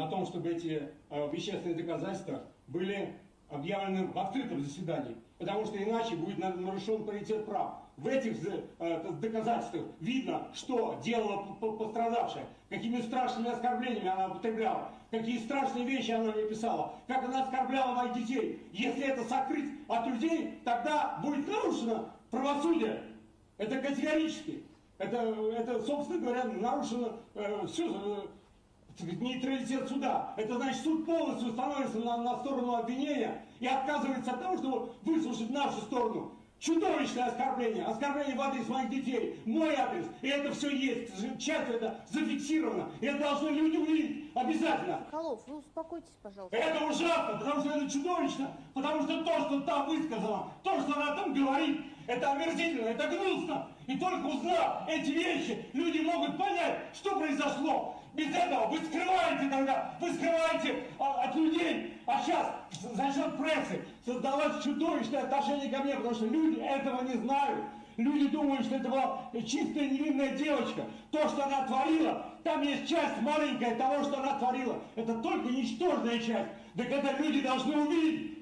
на том, чтобы эти э, вещественные доказательства были объявлены в открытом заседании, потому что иначе будет нарушен паритет прав. В этих э, доказательствах видно, что делала пострадавшая, какими страшными оскорблениями она употребляла, какие страшные вещи она мне писала, как она оскорбляла моих детей. Если это сокрыть от людей, тогда будет нарушено правосудие. Это категорически. Это, это собственно говоря, нарушено э, все, э, нейтралитет суда. Это значит, суд полностью становится на, на сторону обвинения и отказывается от того, чтобы выслушать нашу сторону. Чудовищное оскорбление, оскорбление в адрес моих детей, мой адрес, и это все есть, часть это зафиксировано, и это должны люди увидеть обязательно. Холов, вы успокойтесь, пожалуйста. Это ужасно, потому что это чудовищно, потому что то, что там высказано, то, что она там говорит, это омерзительно, это гнусно. И только узнав эти вещи, люди могут понять, что произошло. Без этого вы скрываете тогда, вы скрываете а, от людей. А сейчас за счет прессы создалось чудовищное отношение ко мне, потому что люди этого не знают. Люди думают, что это была чистая невинная девочка. То, что она творила, там есть часть маленькая того, что она творила. Это только ничтожная часть. Так это люди должны увидеть.